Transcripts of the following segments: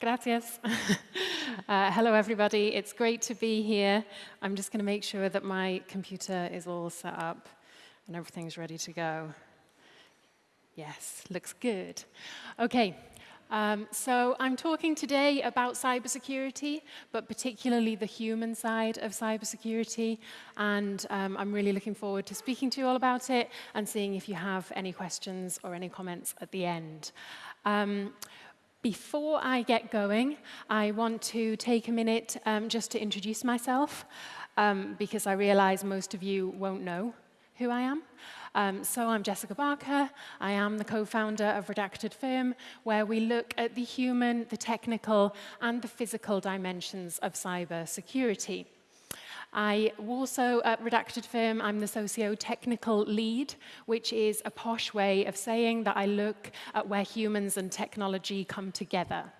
Gracias. uh, hello, everybody. It's great to be here. I'm just going to make sure that my computer is all set up and everything's ready to go. Yes, looks good. OK, um, so I'm talking today about cybersecurity, but particularly the human side of cybersecurity. And um, I'm really looking forward to speaking to you all about it and seeing if you have any questions or any comments at the end. Um, before I get going, I want to take a minute um, just to introduce myself, um, because I realize most of you won't know who I am. Um, so I'm Jessica Barker. I am the co-founder of Redacted Firm, where we look at the human, the technical, and the physical dimensions of cyber security. I also, at Redacted Firm, I'm the socio-technical lead, which is a posh way of saying that I look at where humans and technology come together.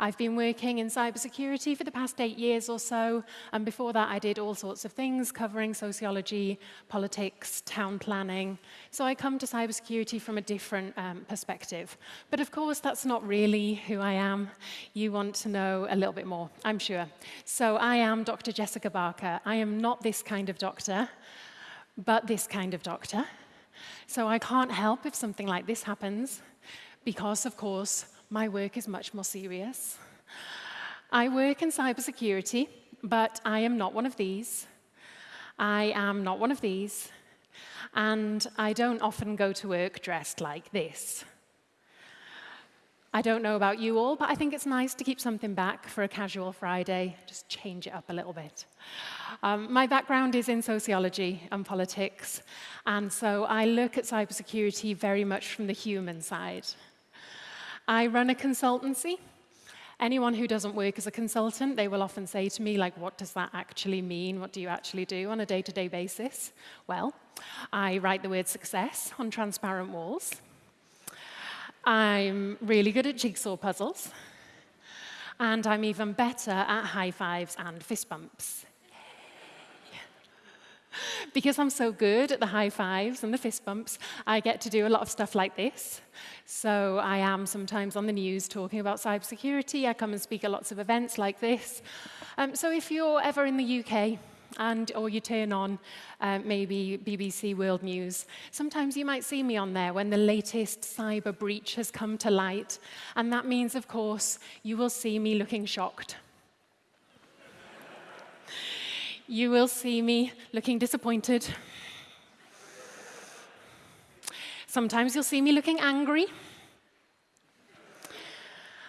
I've been working in cybersecurity for the past eight years or so, and before that I did all sorts of things covering sociology, politics, town planning. So I come to cybersecurity from a different um, perspective. But of course, that's not really who I am. You want to know a little bit more, I'm sure. So I am Dr. Jessica Barker. I am not this kind of doctor, but this kind of doctor. So I can't help if something like this happens, because, of course, my work is much more serious. I work in cybersecurity, but I am not one of these. I am not one of these. And I don't often go to work dressed like this. I don't know about you all, but I think it's nice to keep something back for a casual Friday, just change it up a little bit. Um, my background is in sociology and politics, and so I look at cybersecurity very much from the human side. I run a consultancy. Anyone who doesn't work as a consultant, they will often say to me, like, what does that actually mean? What do you actually do on a day-to-day -day basis? Well, I write the word success on transparent walls. I'm really good at jigsaw puzzles. And I'm even better at high fives and fist bumps. because I'm so good at the high fives and the fist bumps, I get to do a lot of stuff like this. So I am sometimes on the news talking about cybersecurity. I come and speak at lots of events like this. Um, so if you're ever in the UK, and or you turn on uh, maybe BBC World News. Sometimes you might see me on there when the latest cyber breach has come to light. And that means, of course, you will see me looking shocked. You will see me looking disappointed. Sometimes you'll see me looking angry.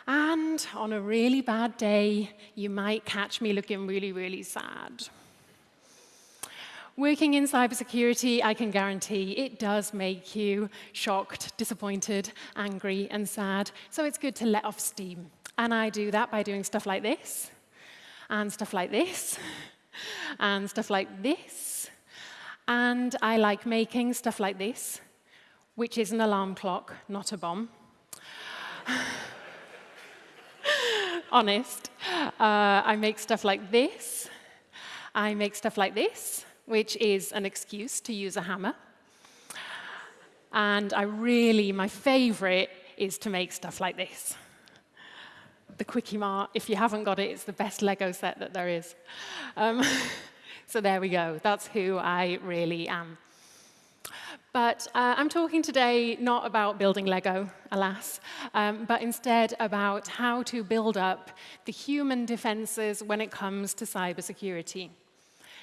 And on a really bad day, you might catch me looking really, really sad. Working in cybersecurity, I can guarantee it does make you shocked, disappointed, angry, and sad. So it's good to let off steam. And I do that by doing stuff like this, and stuff like this, and stuff like this. And I like making stuff like this, which is an alarm clock, not a bomb. Honest. Uh, I make stuff like this. I make stuff like this, which is an excuse to use a hammer. And I really, my favorite is to make stuff like this the Kwik-E-Mart. If you haven't got it, it's the best Lego set that there is. Um, so there we go. That's who I really am. But uh, I'm talking today not about building Lego, alas, um, but instead about how to build up the human defenses when it comes to cybersecurity.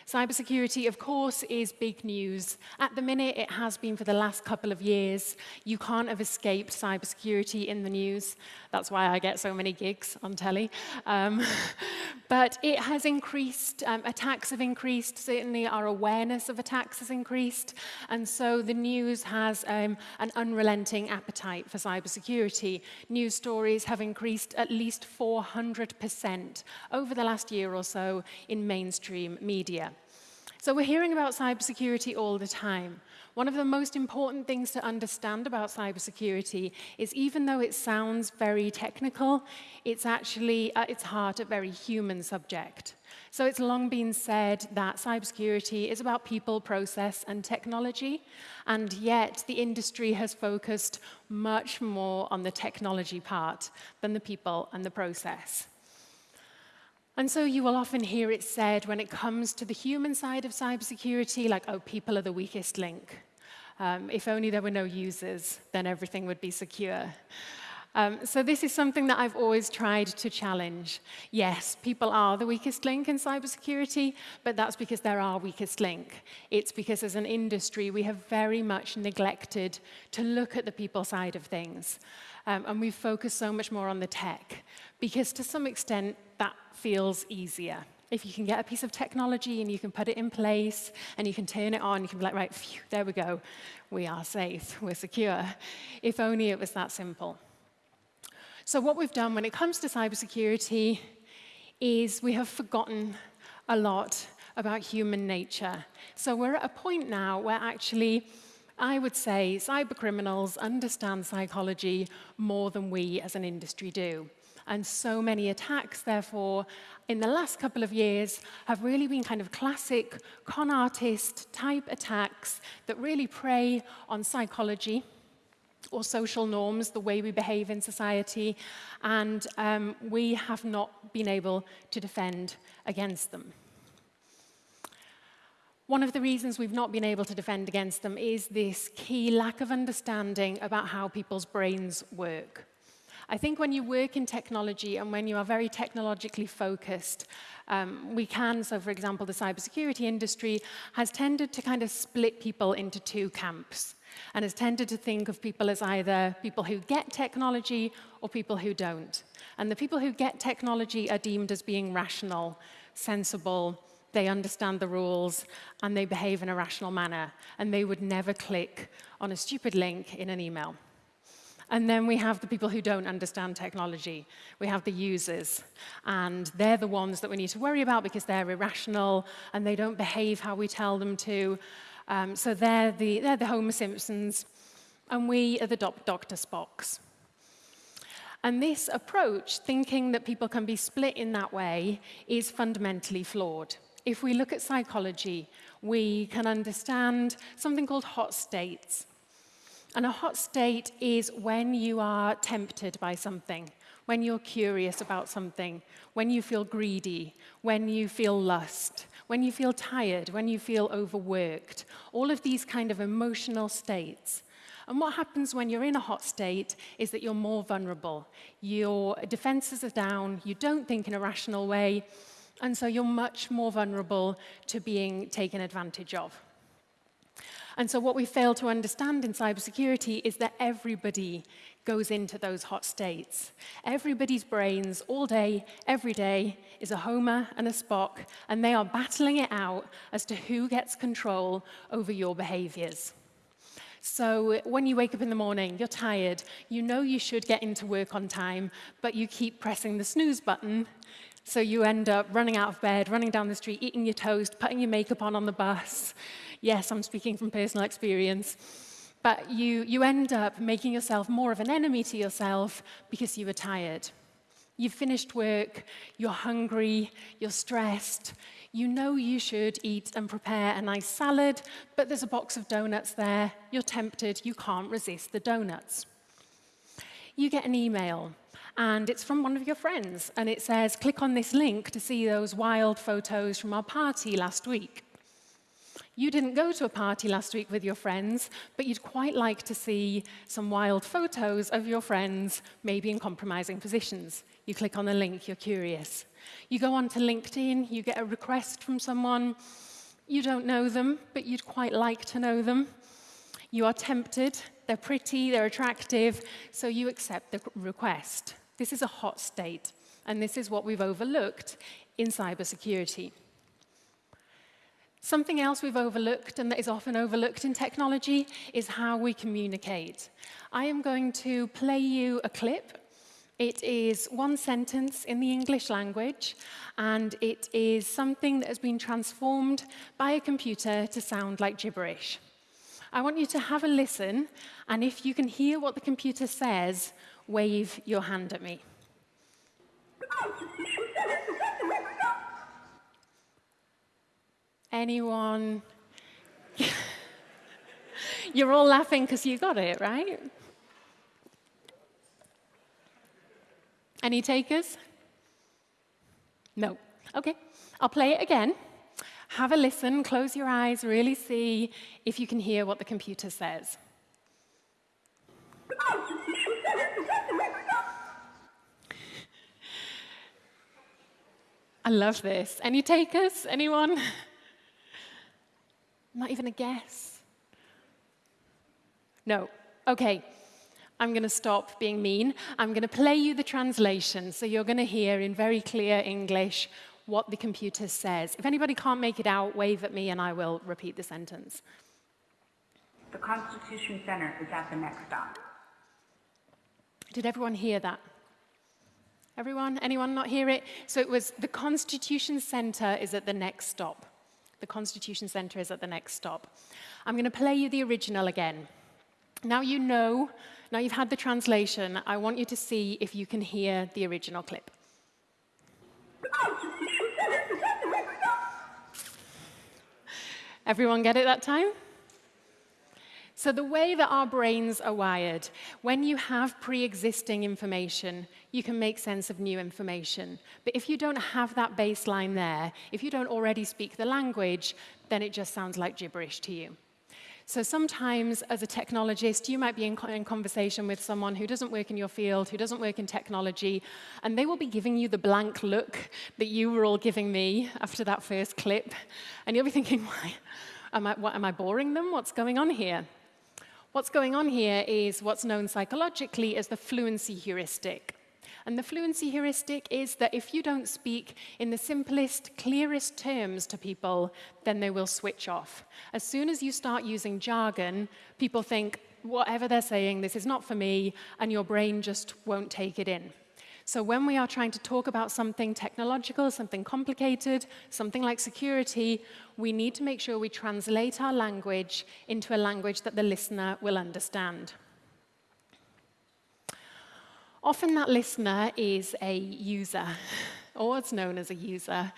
Cybersecurity, of course, is big news. At the minute, it has been for the last couple of years. You can't have escaped cybersecurity in the news. That's why I get so many gigs on telly. Um, but it has increased, um, attacks have increased, certainly our awareness of attacks has increased. And so the news has um, an unrelenting appetite for cybersecurity. News stories have increased at least 400% over the last year or so in mainstream media. So we're hearing about cybersecurity all the time. One of the most important things to understand about cybersecurity is even though it sounds very technical, it's actually at its heart a very human subject. So it's long been said that cybersecurity is about people, process, and technology, and yet the industry has focused much more on the technology part than the people and the process. And so you will often hear it said when it comes to the human side of cybersecurity, like, oh, people are the weakest link. Um, if only there were no users, then everything would be secure. Um, so this is something that I've always tried to challenge. Yes, people are the weakest link in cybersecurity, but that's because they're our weakest link. It's because as an industry, we have very much neglected to look at the people side of things. Um, and we focus so much more on the tech, because to some extent, that feels easier if you can get a piece of technology and you can put it in place and you can turn it on, you can be like, right, phew, there we go. We are safe, we're secure. If only it was that simple. So what we've done when it comes to cybersecurity is we have forgotten a lot about human nature. So we're at a point now where actually I would say cybercriminals understand psychology more than we as an industry do. And so many attacks, therefore, in the last couple of years have really been kind of classic con artist type attacks that really prey on psychology or social norms, the way we behave in society, and um, we have not been able to defend against them. One of the reasons we've not been able to defend against them is this key lack of understanding about how people's brains work. I think when you work in technology and when you are very technologically focused, um, we can, so for example, the cybersecurity industry has tended to kind of split people into two camps and has tended to think of people as either people who get technology or people who don't. And the people who get technology are deemed as being rational, sensible, they understand the rules, and they behave in a rational manner, and they would never click on a stupid link in an email. And then we have the people who don't understand technology. We have the users. And they're the ones that we need to worry about because they're irrational and they don't behave how we tell them to. Um, so they're the, they're the Homer Simpsons. And we are the Dr. Spocks. And this approach, thinking that people can be split in that way, is fundamentally flawed. If we look at psychology, we can understand something called hot states. And a hot state is when you are tempted by something, when you're curious about something, when you feel greedy, when you feel lust, when you feel tired, when you feel overworked, all of these kind of emotional states. And what happens when you're in a hot state is that you're more vulnerable. Your defenses are down, you don't think in a rational way, And so you're much more vulnerable to being taken advantage of. And so what we fail to understand in cybersecurity is that everybody goes into those hot states. Everybody's brains all day, every day, is a Homer and a Spock, and they are battling it out as to who gets control over your behaviors. So when you wake up in the morning, you're tired, you know you should get into work on time, but you keep pressing the snooze button so you end up running out of bed, running down the street, eating your toast, putting your makeup on on the bus, Yes, I'm speaking from personal experience. But you, you end up making yourself more of an enemy to yourself because you were tired. You've finished work, you're hungry, you're stressed. You know you should eat and prepare a nice salad, but there's a box of donuts there. You're tempted, you can't resist the donuts. You get an email, and it's from one of your friends. And it says, click on this link to see those wild photos from our party last week. You didn't go to a party last week with your friends, but you'd quite like to see some wild photos of your friends, maybe in compromising positions. You click on the link, you're curious. You go on to LinkedIn, you get a request from someone. You don't know them, but you'd quite like to know them. You are tempted, they're pretty, they're attractive, so you accept the request. This is a hot state, and this is what we've overlooked in cybersecurity. Something else we've overlooked and that is often overlooked in technology is how we communicate. I am going to play you a clip It is one sentence in the English language, and it is something that has been transformed by a computer to sound like gibberish. I want you to have a listen, and if you can hear what the computer says, wave your hand at me. Anyone? You're all laughing because you got it, right? Any takers? No. Okay. I'll play it again. Have a listen, close your eyes, really see if you can hear what the computer says. I love this. Any takers? Anyone? Not even a guess. No. Okay. I'm going to stop being mean. I'm going to play you the translation, so you're going to hear in very clear English what the computer says. If anybody can't make it out, wave at me and I will repeat the sentence. The Constitution Center is at the next stop. Did everyone hear that? Everyone? Anyone not hear it? So it was the Constitution Center is at the next stop. The Constitution Center is at the next stop. I'm going to play you the original again. Now you know, now you've had the translation, I want you to see if you can hear the original clip. Everyone get it that time? So the way that our brains are wired, when you have pre-existing information, you can make sense of new information. But if you don't have that baseline there, if you don't already speak the language, then it just sounds like gibberish to you. So sometimes, as a technologist, you might be in, in, conversation with someone who doesn't work in your field, who doesn't work in technology, and they will be giving you the blank look that you were all giving me after that first clip. And you'll be thinking, why? Am I, what, am I boring them? What's going on here? What's going on here is what's known psychologically as the fluency heuristic. And the fluency heuristic is that if you don't speak in the simplest, clearest terms to people, then they will switch off. As soon as you start using jargon, people think, whatever they're saying, this is not for me, and your brain just won't take it in. So when we are trying to talk about something technological, something complicated, something like security, we need to make sure we translate our language into a language that the listener will understand. Often that listener is a user, or what's known as a user.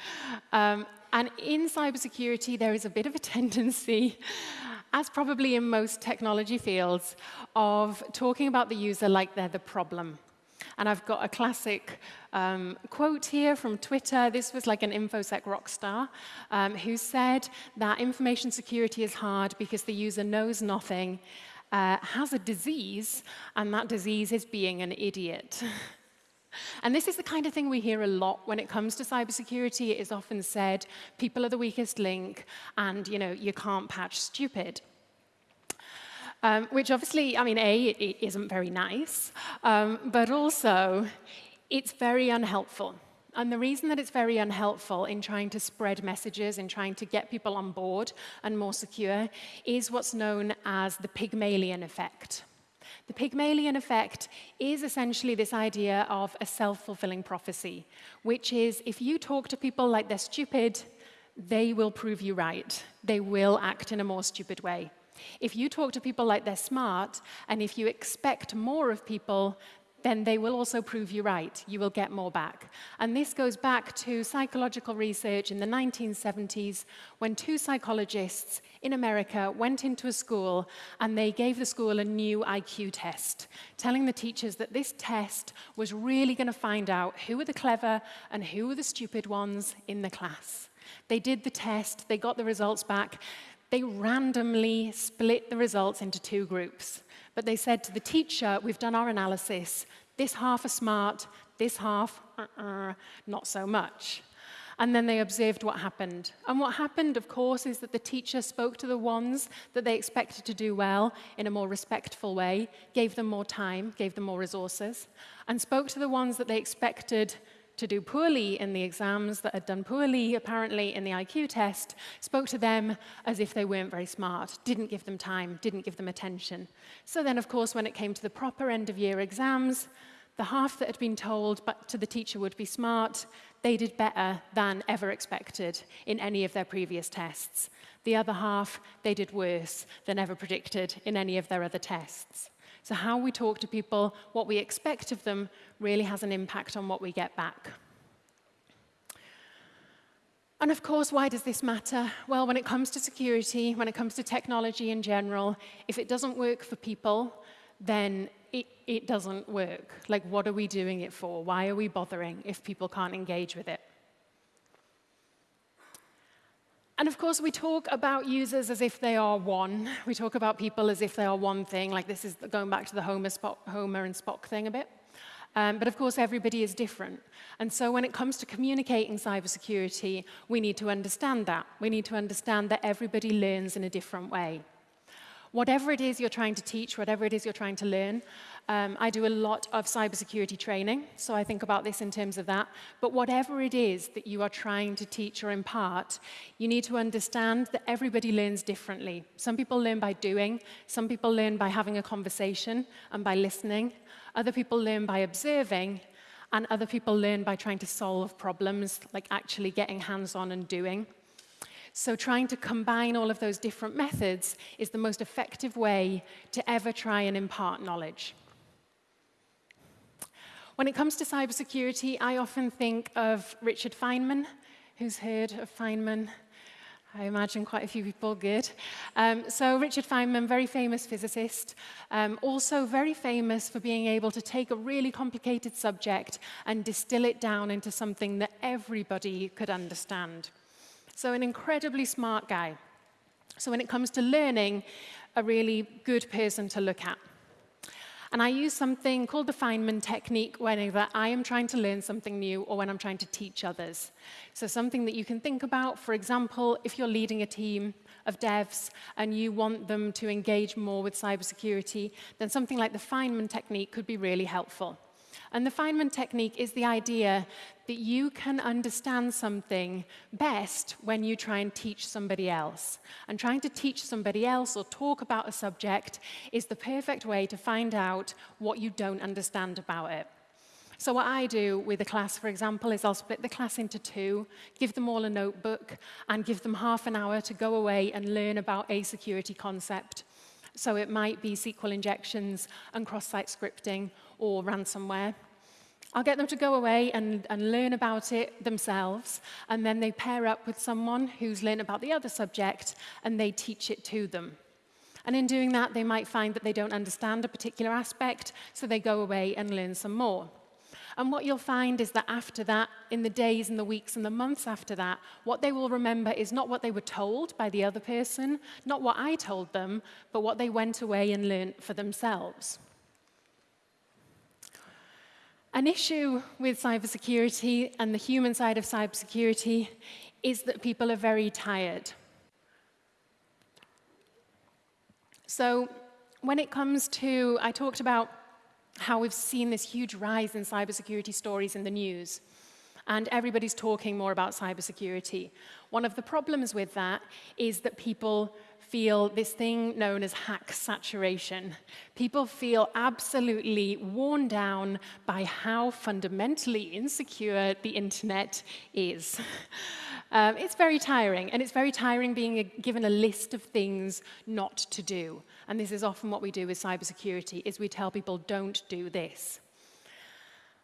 Um, and in cybersecurity, there is a bit of a tendency, as probably in most technology fields, of talking about the user like they're the problem. And I've got a classic um, quote here from Twitter. This was like an InfoSec rock star um, who said that information security is hard because the user knows nothing uh, has a disease, and that disease is being an idiot. And this is the kind of thing we hear a lot when it comes to cybersecurity. It is often said, people are the weakest link, and you know, you can't patch stupid. Um, which obviously, I mean, A, it, it isn't very nice, um, but also, it's very unhelpful. And the reason that it's very unhelpful in trying to spread messages, in trying to get people on board and more secure, is what's known as the Pygmalion effect. The Pygmalion effect is essentially this idea of a self-fulfilling prophecy, which is if you talk to people like they're stupid, they will prove you right. They will act in a more stupid way. If you talk to people like they're smart, and if you expect more of people, then they will also prove you right. You will get more back. And this goes back to psychological research in the 1970s when two psychologists in America went into a school and they gave the school a new IQ test, telling the teachers that this test was really going to find out who were the clever and who were the stupid ones in the class. They did the test, they got the results back. they randomly split the results into two groups. But they said to the teacher, we've done our analysis. This half are smart, this half, uh -uh, not so much. And then they observed what happened. And what happened, of course, is that the teacher spoke to the ones that they expected to do well in a more respectful way, gave them more time, gave them more resources, and spoke to the ones that they expected to do poorly in the exams, that had done poorly apparently in the IQ test, spoke to them as if they weren't very smart, didn't give them time, didn't give them attention. So then, of course, when it came to the proper end-of-year exams, the half that had been told but to the teacher would be smart, they did better than ever expected in any of their previous tests. The other half, they did worse than ever predicted in any of their other tests. So how we talk to people, what we expect of them, really has an impact on what we get back. And of course, why does this matter? Well, when it comes to security, when it comes to technology in general, if it doesn't work for people, then it, it doesn't work. Like, what are we doing it for? Why are we bothering if people can't engage with it? And of course, we talk about users as if they are one. We talk about people as if they are one thing, like this is going back to the Homer, Spock, Homer and Spock thing a bit. Um, but of course, everybody is different. And so when it comes to communicating cybersecurity, we need to understand that. We need to understand that everybody learns in a different way. Whatever it is you're trying to teach, whatever it is you're trying to learn, um, I do a lot of cybersecurity training, so I think about this in terms of that. But whatever it is that you are trying to teach or impart, you need to understand that everybody learns differently. Some people learn by doing, some people learn by having a conversation and by listening, other people learn by observing, and other people learn by trying to solve problems, like actually getting hands-on and doing. So trying to combine all of those different methods is the most effective way to ever try and impart knowledge. When it comes to cybersecurity, I often think of Richard Feynman. Who's heard of Feynman? I imagine quite a few people, good. Um, so Richard Feynman, very famous physicist, um, also very famous for being able to take a really complicated subject and distill it down into something that everybody could understand. So an incredibly smart guy. So when it comes to learning, a really good person to look at. And I use something called the Feynman technique whenever I am trying to learn something new or when I'm trying to teach others. So something that you can think about, for example, if you're leading a team of devs and you want them to engage more with cybersecurity, then something like the Feynman technique could be really helpful. And the Feynman technique is the idea that you can understand something best when you try and teach somebody else. And trying to teach somebody else or talk about a subject is the perfect way to find out what you don't understand about it. So what I do with a class, for example, is I'll split the class into two, give them all a notebook, and give them half an hour to go away and learn about a security concept. So it might be SQL injections and cross-site scripting or ransomware. I'll get them to go away and, and learn about it themselves, and then they pair up with someone who's learned about the other subject, and they teach it to them. And in doing that, they might find that they don't understand a particular aspect, so they go away and learn some more. And what you'll find is that after that, in the days and the weeks and the months after that, what they will remember is not what they were told by the other person, not what I told them, but what they went away and learned for themselves. An issue with cybersecurity and the human side of cybersecurity is that people are very tired. So when it comes to, I talked about how we've seen this huge rise in cybersecurity stories in the news. And everybody's talking more about cybersecurity. One of the problems with that is that people feel this thing known as hack saturation. People feel absolutely worn down by how fundamentally insecure the internet is. Um, it's very tiring, and it's very tiring being a, given a list of things not to do. And this is often what we do with cybersecurity, is we tell people, don't do this.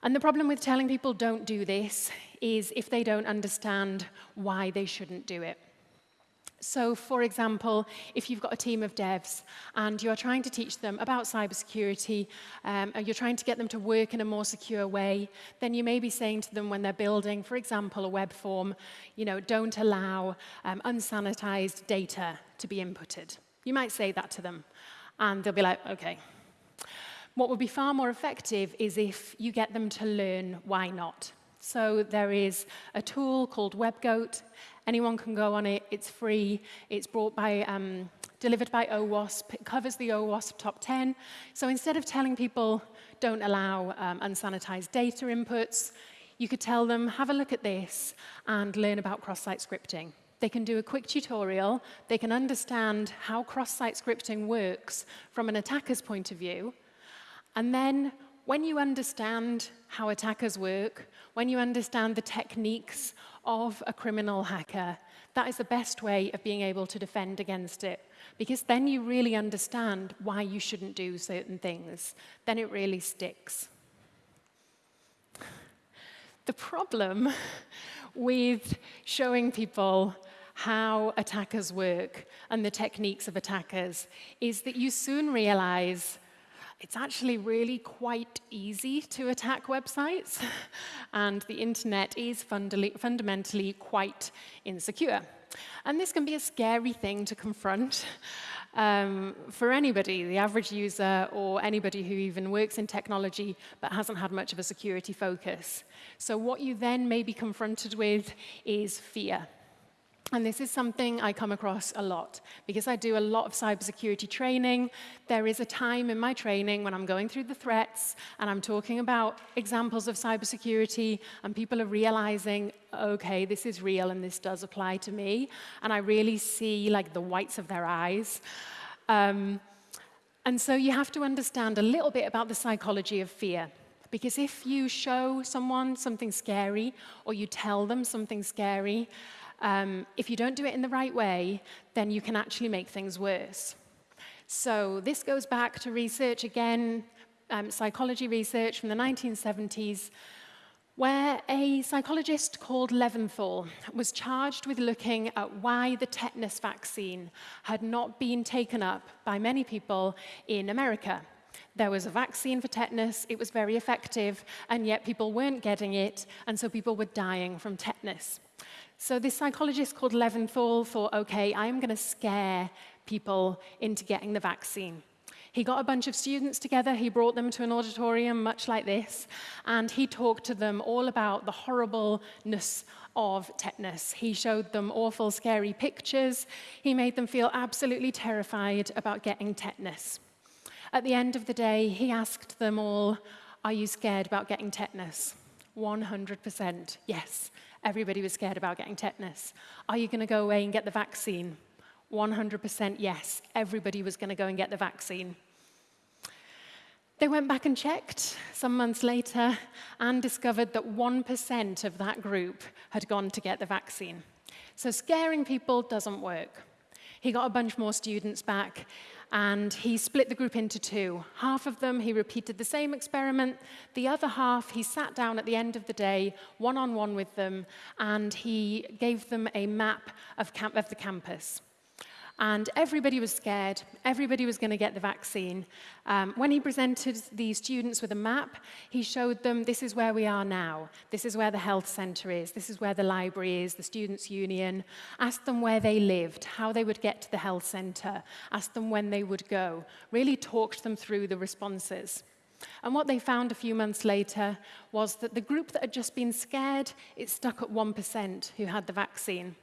And the problem with telling people don't do this is if they don't understand why they shouldn't do it. So for example, if you've got a team of devs and you are trying to teach them about cybersecurity, um, and you're trying to get them to work in a more secure way, then you may be saying to them when they're building, for example, a web form, you know, don't allow um, unsanitized data to be inputted. You might say that to them and they'll be like, okay. What would be far more effective is if you get them to learn why not. So there is a tool called WebGoat, Anyone can go on it. It's free. It's brought by, um, delivered by OWASP. It covers the OWASP top 10. So instead of telling people don't allow um, unsanitized data inputs, you could tell them, have a look at this and learn about cross-site scripting. They can do a quick tutorial. They can understand how cross-site scripting works from an attacker's point of view. And then when you understand how attackers work, when you understand the techniques of a criminal hacker, that is the best way of being able to defend against it. Because then you really understand why you shouldn't do certain things. Then it really sticks. The problem with showing people how attackers work and the techniques of attackers is that you soon realize it's actually really quite easy to attack websites, and the internet is fundamentally quite insecure. And this can be a scary thing to confront um, for anybody, the average user or anybody who even works in technology but hasn't had much of a security focus. So what you then may be confronted with is fear. And this is something I come across a lot because I do a lot of cybersecurity training. There is a time in my training when I'm going through the threats and I'm talking about examples of cybersecurity and people are realizing, okay, this is real and this does apply to me. And I really see like the whites of their eyes. Um, and so you have to understand a little bit about the psychology of fear. Because if you show someone something scary or you tell them something scary, um, if you don't do it in the right way, then you can actually make things worse. So this goes back to research again, um, psychology research from the 1970s, where a psychologist called Leventhal was charged with looking at why the tetanus vaccine had not been taken up by many people in America. There was a vaccine for tetanus, it was very effective, and yet people weren't getting it, and so people were dying from tetanus. So this psychologist called Leventhal thought, okay, I'm going to scare people into getting the vaccine. He got a bunch of students together, he brought them to an auditorium much like this, and he talked to them all about the horribleness of tetanus. He showed them awful, scary pictures. He made them feel absolutely terrified about getting tetanus. At the end of the day, he asked them all, Are you scared about getting tetanus? 100% yes. everybody was scared about getting tetanus. Are you going to go away and get the vaccine? 100% yes, everybody was going to go and get the vaccine. They went back and checked some months later and discovered that 1% of that group had gone to get the vaccine. So scaring people doesn't work. He got a bunch more students back and he split the group into two. Half of them, he repeated the same experiment. The other half, he sat down at the end of the day, one-on-one -on -one with them, and he gave them a map of, camp of the campus. And everybody was scared. Everybody was going to get the vaccine. Um, when he presented the students with a map, he showed them this is where we are now. This is where the health centre is. This is where the library is, the students' union. Asked them where they lived, how they would get to the health centre. Asked them when they would go. Really talked them through the responses. And what they found a few months later was that the group that had just been scared, it stuck at 1% who had the vaccine.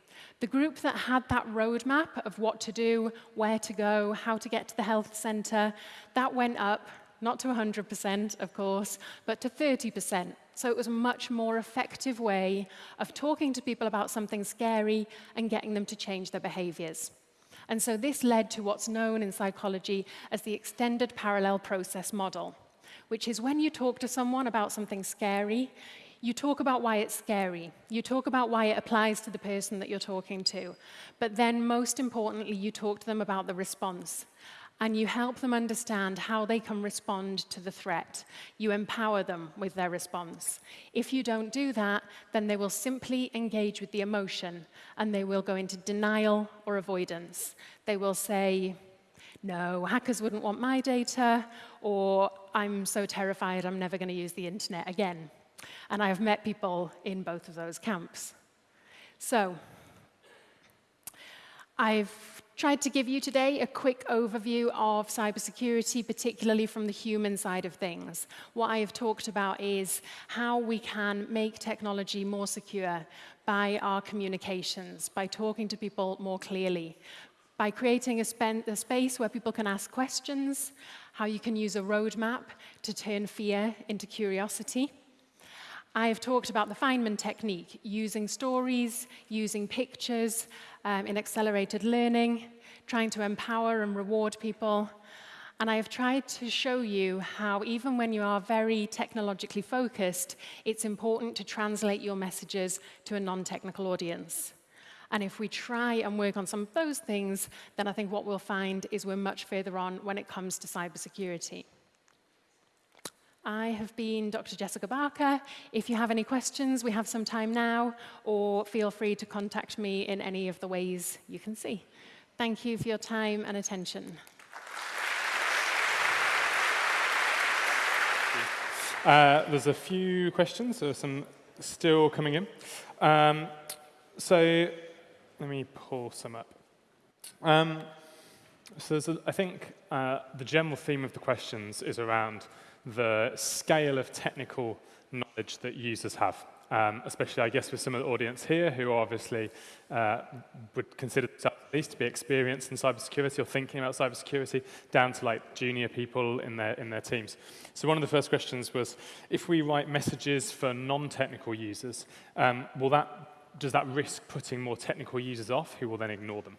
The group that had that roadmap of what to do, where to go, how to get to the health centre, that went up, not to 100%, of course, but to 30%. So it was a much more effective way of talking to people about something scary and getting them to change their behaviours. And so this led to what's known in psychology as the extended parallel process model, which is when you talk to someone about something scary, you talk about why it's scary. You talk about why it applies to the person that you're talking to. But then, most importantly, you talk to them about the response. And you help them understand how they can respond to the threat. You empower them with their response. If you don't do that, then they will simply engage with the emotion and they will go into denial or avoidance. They will say, no, hackers wouldn't want my data, or I'm so terrified I'm never going to use the internet again. And I have met people in both of those camps. So, I've tried to give you today a quick overview of cybersecurity, particularly from the human side of things. What I have talked about is how we can make technology more secure by our communications, by talking to people more clearly, by creating a, a space where people can ask questions, how you can use a roadmap to turn fear into curiosity, I have talked about the Feynman technique, using stories, using pictures um, in accelerated learning, trying to empower and reward people. And I have tried to show you how even when you are very technologically focused, it's important to translate your messages to a non-technical audience. And if we try and work on some of those things, then I think what we'll find is we're much further on when it comes to cybersecurity. I have been Dr. Jessica Barker. If you have any questions, we have some time now, or feel free to contact me in any of the ways you can see. Thank you for your time and attention. Uh, there's a few questions, there are some still coming in. Um, so let me pull some up. Um, so a, I think uh, the general theme of the questions is around the scale of technical knowledge that users have. Um, especially, I guess, with some of the audience here who obviously uh, would consider themselves at least to be experienced in cybersecurity or thinking about cybersecurity, down to like junior people in their, in their teams. So one of the first questions was, if we write messages for non-technical users, um, will that, does that risk putting more technical users off who will then ignore them?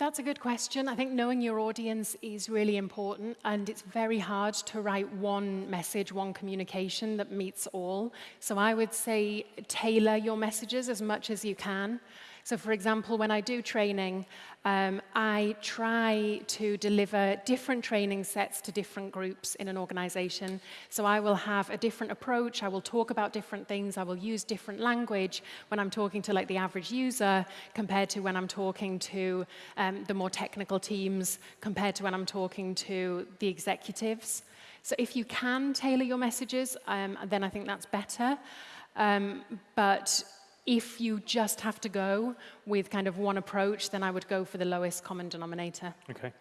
That's a good question. I think knowing your audience is really important, and it's very hard to write one message, one communication that meets all. So I would say tailor your messages as much as you can. So for example, when I do training, um, I try to deliver different training sets to different groups in an organization. So I will have a different approach, I will talk about different things, I will use different language when I'm talking to like the average user compared to when I'm talking to um, the more technical teams, compared to when I'm talking to the executives. So if you can tailor your messages, um, then I think that's better. Um, but if you just have to go with kind of one approach, then I would go for the lowest common denominator. Okay.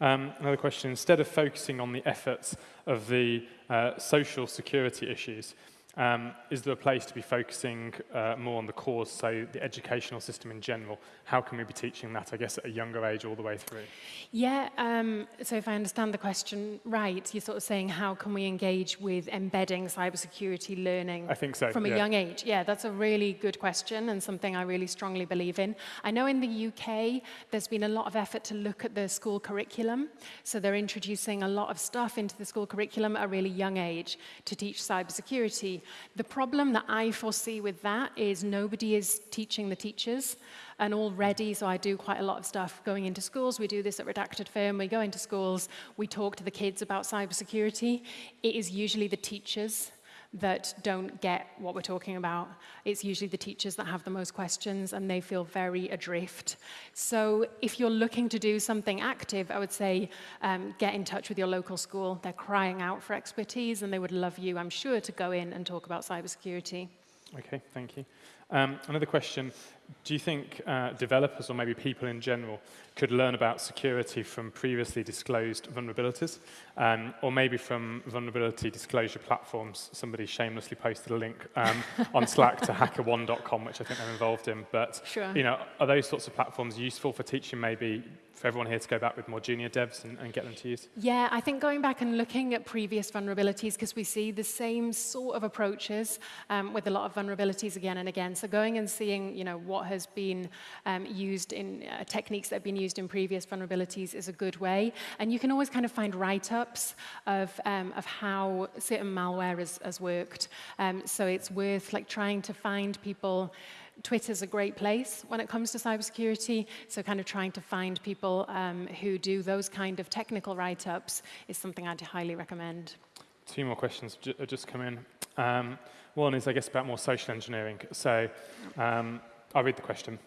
Um, another question, instead of focusing on the efforts of the uh, social security issues, um, is there a place to be focusing uh, more on the cause, so the educational system in general? How can we be teaching that, I guess, at a younger age all the way through? Yeah, um, so if I understand the question right, you're sort of saying how can we engage with embedding cybersecurity learning I think so, from yeah. a young age? Yeah, that's a really good question and something I really strongly believe in. I know in the UK, there's been a lot of effort to look at the school curriculum. So they're introducing a lot of stuff into the school curriculum at a really young age to teach cybersecurity The problem that I foresee with that is nobody is teaching the teachers. And already, so I do quite a lot of stuff going into schools. We do this at Redacted Firm. We go into schools. We talk to the kids about cybersecurity. It is usually the teachers that don't get what we're talking about. It's usually the teachers that have the most questions and they feel very adrift. So if you're looking to do something active, I would say um, get in touch with your local school. They're crying out for expertise and they would love you, I'm sure, to go in and talk about cybersecurity. Okay, thank you. Um, another question do you think uh, developers or maybe people in general could learn about security from previously disclosed vulnerabilities um, or maybe from vulnerability disclosure platforms? Somebody shamelessly posted a link um, on Slack to hackerone.com, which I think they're involved in. But, sure. you know, are those sorts of platforms useful for teaching maybe for everyone here to go back with more junior devs and, and get them to use? Yeah, I think going back and looking at previous vulnerabilities, because we see the same sort of approaches um, with a lot of vulnerabilities again and again. So going and seeing, you know, what has been um, used in uh, techniques that have been used in previous vulnerabilities is a good way. And you can always kind of find write-ups of, um, of how certain malware has, has worked. Um, so it's worth like trying to find people Twitter's a great place when it comes to cybersecurity, so kind of trying to find people um, who do those kind of technical write-ups is something I'd highly recommend. Two more questions just come in. Um, one is, I guess, about more social engineering. So um, I'll read the question.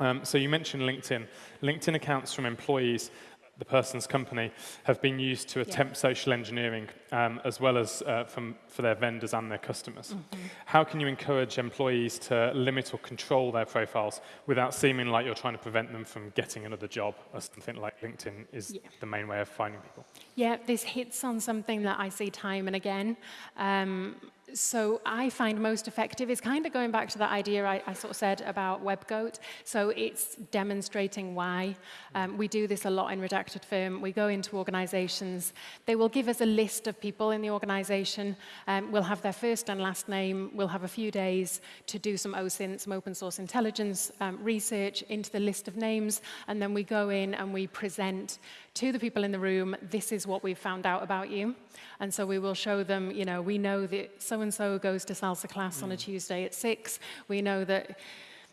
Um, so you mentioned LinkedIn. LinkedIn accounts from employees the person's company have been used to attempt yeah. social engineering um, as well as uh, from, for their vendors and their customers. Mm -hmm. How can you encourage employees to limit or control their profiles without seeming like you're trying to prevent them from getting another job or something like LinkedIn is yeah. the main way of finding people? Yeah, this hits on something that I see time and again. Um, So I find most effective is kind of going back to that idea I, I sort of said about WebGoat. So it's demonstrating why. Um, we do this a lot in Redacted Firm. We go into organizations. They will give us a list of people in the organization. Um, we'll have their first and last name. We'll have a few days to do some OSINT, some open source intelligence um, research into the list of names. And then we go in and we present to the people in the room, this is what we've found out about you. And so we will show them, you know, we know that so-and-so goes to salsa class mm. on a Tuesday at six. We know that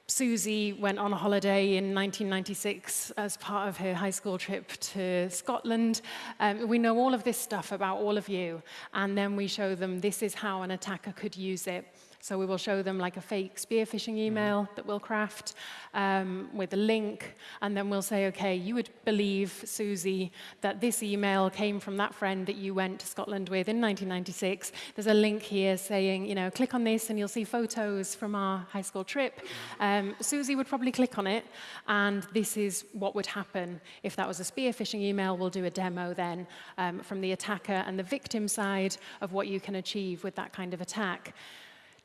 Susie went on a holiday in 1996 as part of her high school trip to Scotland. Um, we know all of this stuff about all of you, and then we show them this is how an attacker could use it. So we will show them like a fake spear phishing mm-hmm. email that we'll craft um, with a link, and then we'll say, okay, you would believe, Susie, that this email came from that friend that you went to Scotland with in 1996. There's a link here saying, you know, click on this and you'll see photos from our high school trip. Um, Susie would probably click on it, and this is what would happen if that was a spear phishing email. We'll do a demo then um, from the attacker and the victim side of what you can achieve with that kind of attack.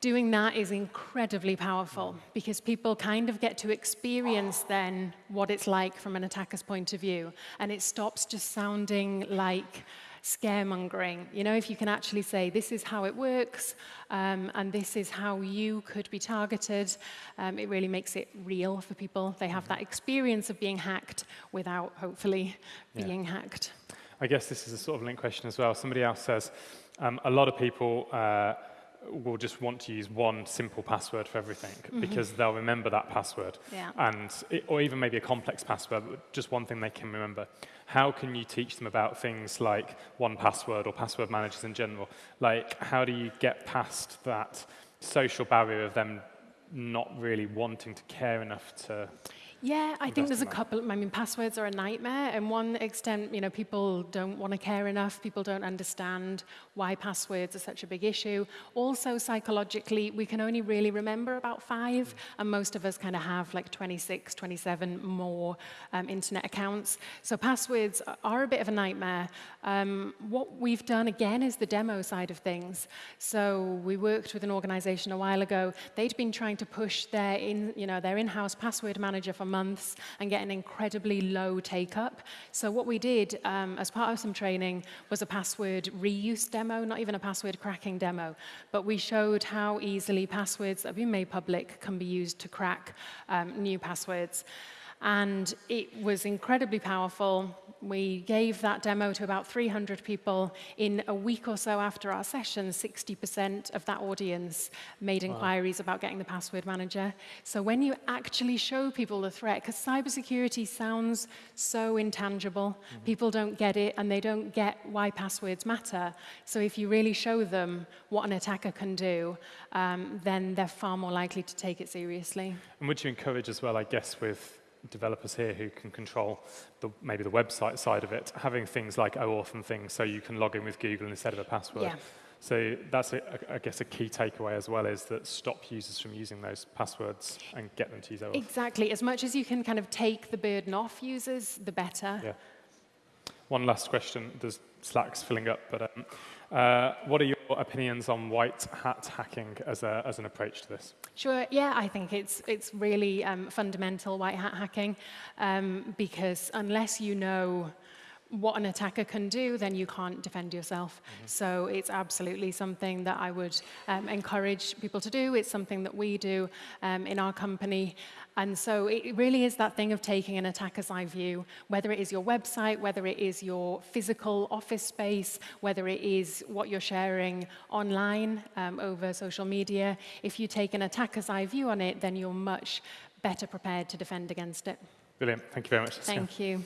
Doing that is incredibly powerful because people kind of get to experience then what it's like from an attacker's point of view. And it stops just sounding like scaremongering. You know, if you can actually say, this is how it works, um, and this is how you could be targeted, um, it really makes it real for people. They have that experience of being hacked without, hopefully, yeah. being hacked. I guess this is a sort of linked question as well. Somebody else says, um, a lot of people uh, will just want to use one simple password for everything mm -hmm. because they'll remember that password. Yeah. And it, or even maybe a complex password, just one thing they can remember. How can you teach them about things like one password or password managers in general? Like, how do you get past that social barrier of them not really wanting to care enough to yeah, I think there's a couple. I mean, passwords are a nightmare. In one extent, you know, people don't want to care enough. People don't understand why passwords are such a big issue. Also, psychologically, we can only really remember about five, and most of us kind of have like 26, 27 more um, internet accounts. So passwords are a bit of a nightmare. Um, what we've done again is the demo side of things. So we worked with an organization a while ago. They'd been trying to push their in, you know, their in-house password manager for months and get an incredibly low take up. So what we did um, as part of some training was a password reuse demo, not even a password cracking demo, but we showed how easily passwords that have been made public can be used to crack um, new passwords. And it was incredibly powerful. We gave that demo to about 300 people. In a week or so after our session, 60% of that audience made wow. inquiries about getting the password manager. So when you actually show people the threat, because cybersecurity sounds so intangible, mm -hmm. people don't get it and they don't get why passwords matter. So if you really show them what an attacker can do, um, then they're far more likely to take it seriously. And would you encourage as well, I guess, with developers here who can control the, maybe the website side of it, having things like OAuth and things so you can log in with Google instead of a password. Yeah. So that's, a, I guess, a key takeaway as well is that stop users from using those passwords and get them to use OAuth. Exactly. As much as you can kind of take the burden off users, the better. Yeah. One last question. There's Slack's filling up, but um, Uh, what are your opinions on white hat hacking as, a, as an approach to this? Sure, yeah, I think it's, it's really um, fundamental white hat hacking um, because unless you know what an attacker can do, then you can't defend yourself. Mm -hmm. So it's absolutely something that I would um, encourage people to do. It's something that we do um, in our company. And so it really is that thing of taking an attacker's eye view, whether it is your website, whether it is your physical office space, whether it is what you're sharing online um, over social media. If you take an attacker's eye view on it, then you're much better prepared to defend against it. Brilliant. Thank you very much. Thank yeah. you.